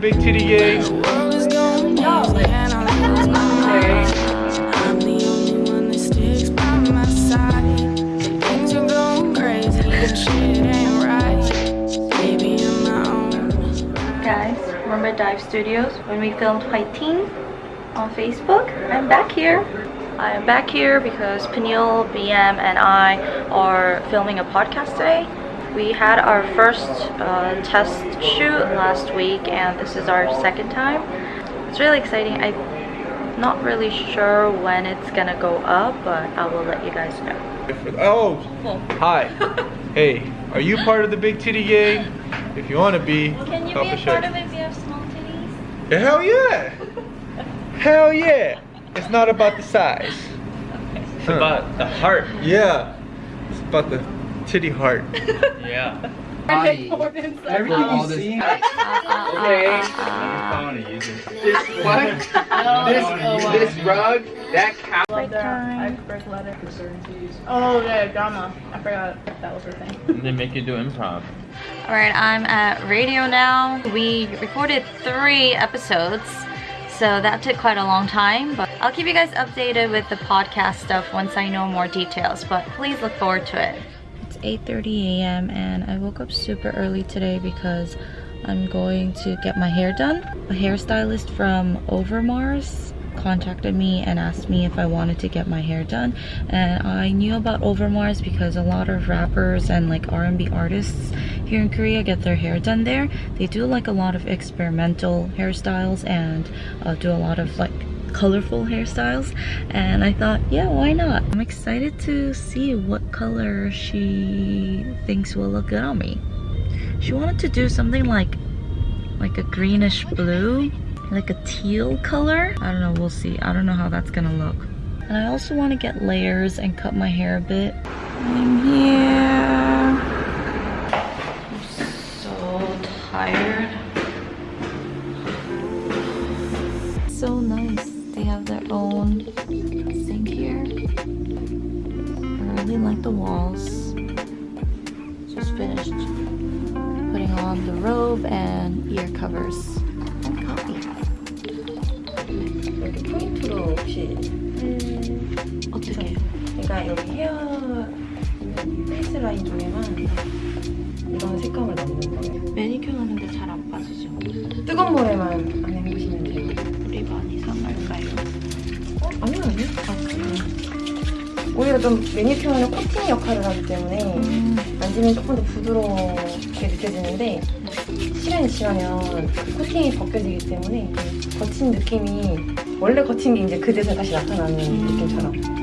Big titty guys remember dive studios when we filmed fight team on facebook. I'm back here. I am back here because Peniel, bm and i are filming a podcast today we had our first uh, test shoot last week and this is our second time it's really exciting i'm not really sure when it's gonna go up but i will let you guys know Oh, hi. hey, are you part of the big titty gang? If you want to be, can you be a a shake. part of it if you have small titties Hell yeah! Hell yeah! It's not about the size. It's about the heart. Yeah, it's about the titty heart. Yeah. Body. Everything you this- see. Okay. This What? This, this rug, that couch. Break time. Oh yeah, drama. I forgot that was her thing. They make you do improv. All right, I'm at radio now. We recorded three episodes, so that took quite a long time, but I'll keep you guys updated with the podcast stuff once I know more details, but please look forward to it. It's 8.30 a.m. and I woke up super early today because I'm going to get my hair done. A hairstylist from Overmars contacted me and asked me if I wanted to get my hair done and I knew about Overmars because a lot of rappers and like R&B artists here in Korea get their hair done there. They do like a lot of experimental hairstyles and uh, do a lot of like colorful hairstyles and I thought yeah why not? I'm excited to see what color she thinks will look good on me. She wanted to do something like like a greenish blue like a teal color. I don't know we'll see. I don't know how that's gonna look. And I also want to get layers and cut my hair a bit. I'm here. I'm so tired 그러니까 여기 헤어 페이스 라인 중에만 이런 색감을 넣는 거예요. 매니큐어 하는데 잘 안 빠지죠 뜨거운 물에만 안 헹구시면 돼요. 우리 많이 상할까요? 어? 아니요 아니요. 아, 그래요. 오히려 좀 매니큐어는 코팅 역할을 하기 때문에 음. 만지면 조금 더 부드럽게 느껴지는데 시간이 지나면 그 코팅이 벗겨지기 때문에 그 거친 느낌이 원래 거친 게 이제 그대서 다시 나타나는 느낌처럼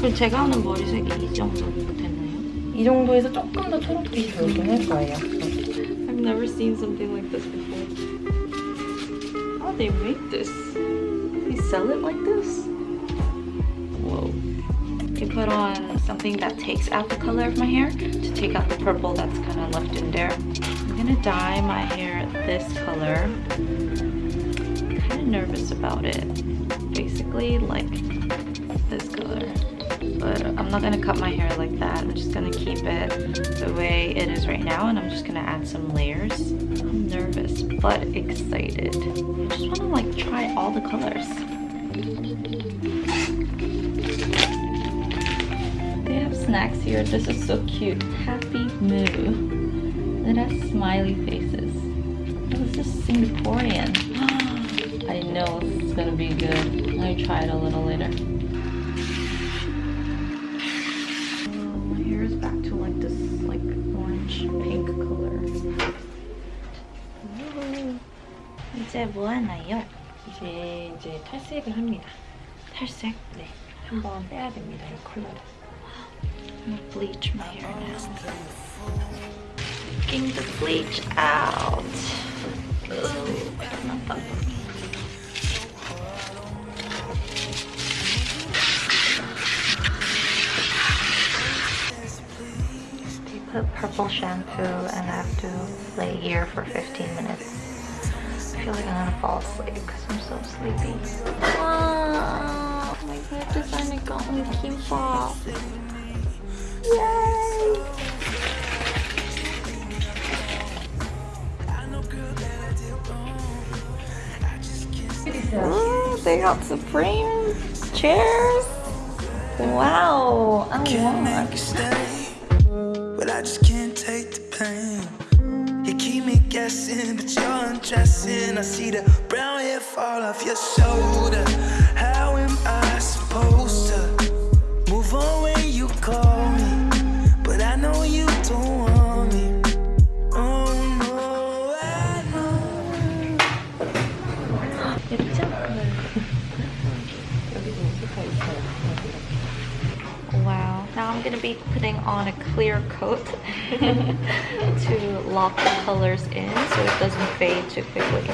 그럼 제가 하는 머리색이 이 정도 됐나요? 이 정도에서 조금 더 초록빛이 돌긴 할 거예요. I've never seen something like this before. How they make this? They sell it like this? Whoa. You put on something that takes out the color of my hair to take out the purple that's kind of left in there. I'm gonna dye my hair this color. Kind of nervous about it. Basically like this color. But I'm not gonna cut my hair like that. I'm just gonna keep it the way it is right now and I'm just gonna add some layers. I'm nervous but excited. I just wanna like try all the colors. They have snacks here. This is so cute. Happy Moo. It has smiley faces. Oh, this is Singaporean. I know this is gonna be good. Let me try it a little later. 이제 뭐 하나요? 이제 이제 탈색을 합니다. 탈색? 네, 한번 빼야 됩니다. 이 컬러를. I'm gonna bleach my hair now. Taking the bleach out. Ooh, not fun for me. They put purple shampoo and I have to lay here for 15 minutes. I feel like I'm gonna fall asleep because I'm so sleepy. Wow, my hair designer got me kimbap. Yay! Ooh, they got Supreme chairs. Wow, I want. keep me guessing, but you're undressing. I see the brown hair fall off your shoulder. How am I supposed to move on when you call me? But I know you don't want me. Oh no, I know. 예쁘죠? Wow. Now I'm gonna be putting on a clear coat to lock the colors in so it doesn't fade too quickly.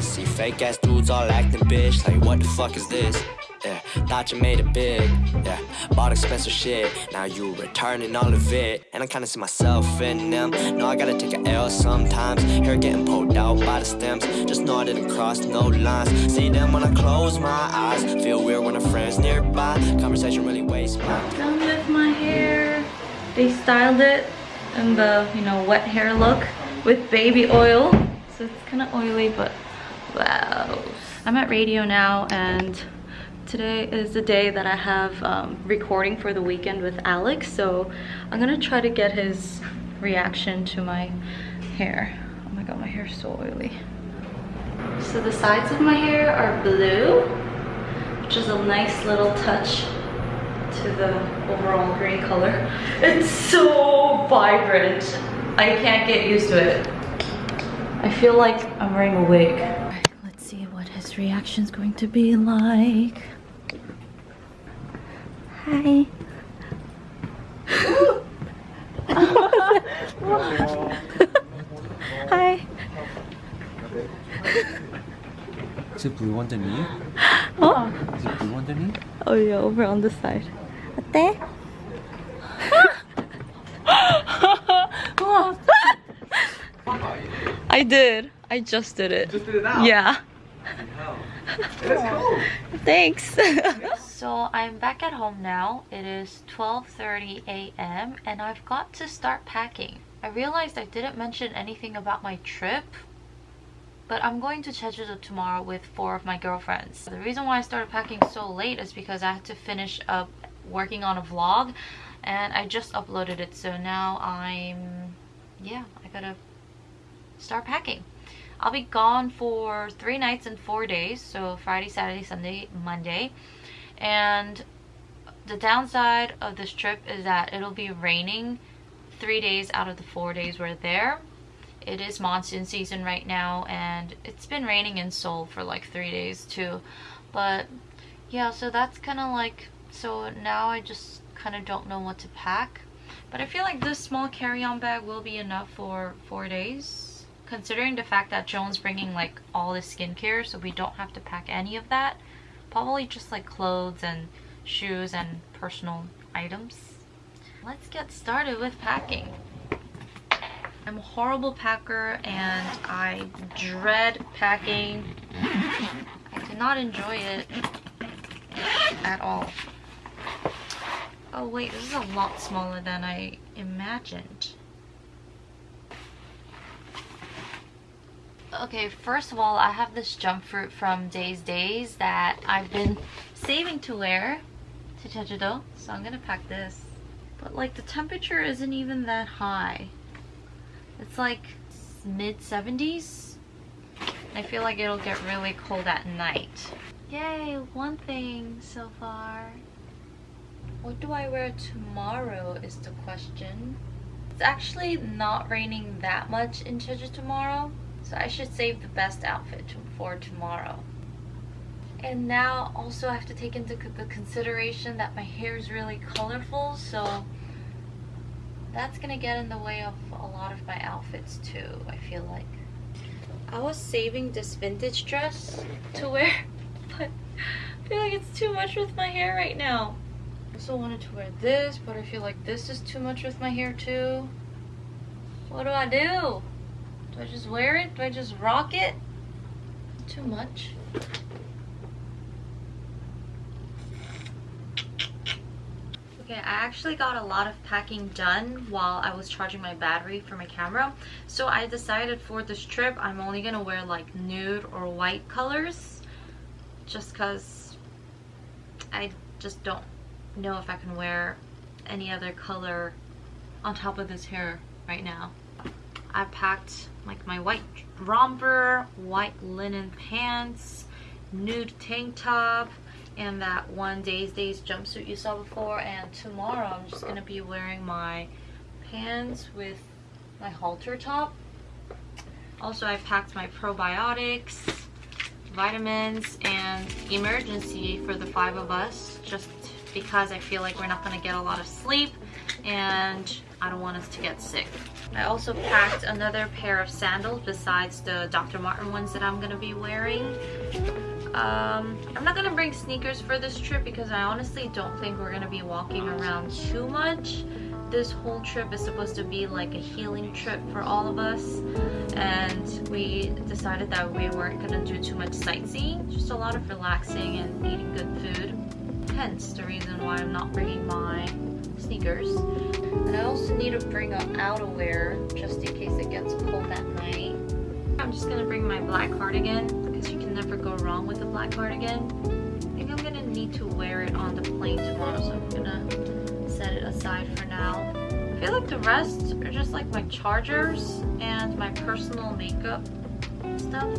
See fake ass dudes all acting bitch. Like, what the fuck is this? Yeah, thought you made it big. Yeah, bought expensive shit. Now you returning all of it. And I kinda see myself in them. No, I gotta take a L sometimes. Hair getting pulled out by the stems. Just know I didn't cross no lines. See them when I close my eyes. Feel weird when a friend's nearby. Conversation really wastes my time. Done with my hair. They styled it in the, you know, wet hair look with baby oil. So it's kind of oily, but wow. I'm at radio now and today is the day that I have um, recording for the weekend with Alex. So I'm gonna try to get his reaction to my hair. Oh my god, my hair is so oily. So the sides of my hair are blue, which is a nice little touch to the overall green color. It's so vibrant. I can't get used to it. I feel like I'm wearing a wig. Let's see what his reaction's going to be like. Hi. Hi. Is it blue underneath? Oh. Is it blue underneath? Oh yeah, over on the side. 어때? I did. I just did it. You just did it now? Yeah. Wow. Thanks so I'm back at home now. It is 12:30 a.m. and I've got to start packing. I realized I didn't mention anything about my trip. But I'm going to Jeju tomorrow with four of my girlfriends. The reason why I started packing so late is because I had to finish up working on a vlog and I just uploaded it. So now I'm, yeah, I gotta start packing. I'll be gone for three nights and four days. So Friday, Saturday, Sunday, Monday. And the downside of this trip is that it'll be raining three days out of the four days we're there. It is monsoon season right now and it's been raining in Seoul for like three days too. But yeah so that's kind of like so now I just kind of don't know what to pack. But I feel like this small carry-on bag will be enough for four days considering the fact that Joan's bringing like all the skincare so we don't have to pack any of that probably just like clothes and shoes and personal items let's get started with packing I'm a horrible packer and I dread packing. I do not enjoy it at all. Oh wait, this is a lot smaller than I imagined. Okay, first of all, I have this jump fruit from Days Days that I've been saving to wear to Jeju-do, so I'm gonna pack this. But like the temperature isn't even that high. It's like mid 70s. I feel like it'll get really cold at night. Yay, one thing so far. What do I wear tomorrow is the question. It's actually not raining that much in Jeju tomorrow, so I should save the best outfit for tomorrow. And now also I have to take into the consideration that my hair is really colorful, so that's gonna get in the way of a lot of my outfits too, I feel like. I was saving this vintage dress to wear, but I feel like it's too much with my hair right now. I also wanted to wear this, but I feel like this is too much with my hair too. What do I do? Do I just wear it? Do I just rock it? Too much. Okay, I actually got a lot of packing done while I was charging my battery for my camera. So I decided for this trip, I'm only gonna wear like nude or white colors. just because I just don't know if I can wear any other color on top of this hair right now. I packed like my white romper, white linen pants, nude tank top, and that one Days Days jumpsuit you saw before. And tomorrow I'm just gonna be wearing my pants with my halter top. Also, I packed my probiotics, vitamins, and Emergen-C for the five of us just because I feel like we're not gonna get a lot of sleep and I don't want us to get sick. I also packed another pair of sandals besides the Dr. Martin ones that I'm gonna be wearing. Um, I'm not gonna bring sneakers for this trip because I honestly don't think we're gonna be walking around too much. This whole trip is supposed to be like a healing trip for all of us and we decided that we weren't gonna do too much sightseeing, just a lot of relaxing and eating good food. Hence the reason why I'm not bringing my sneakers. And I also need to bring up outerwear just in case it gets cold at night. I'm just gonna bring my black cardigan because you can never go wrong with a black cardigan. I think I'm gonna need to wear it on the plane tomorrow, so I'm gonna set it aside for now. I feel like the rest are just like my chargers and my personal makeup stuff.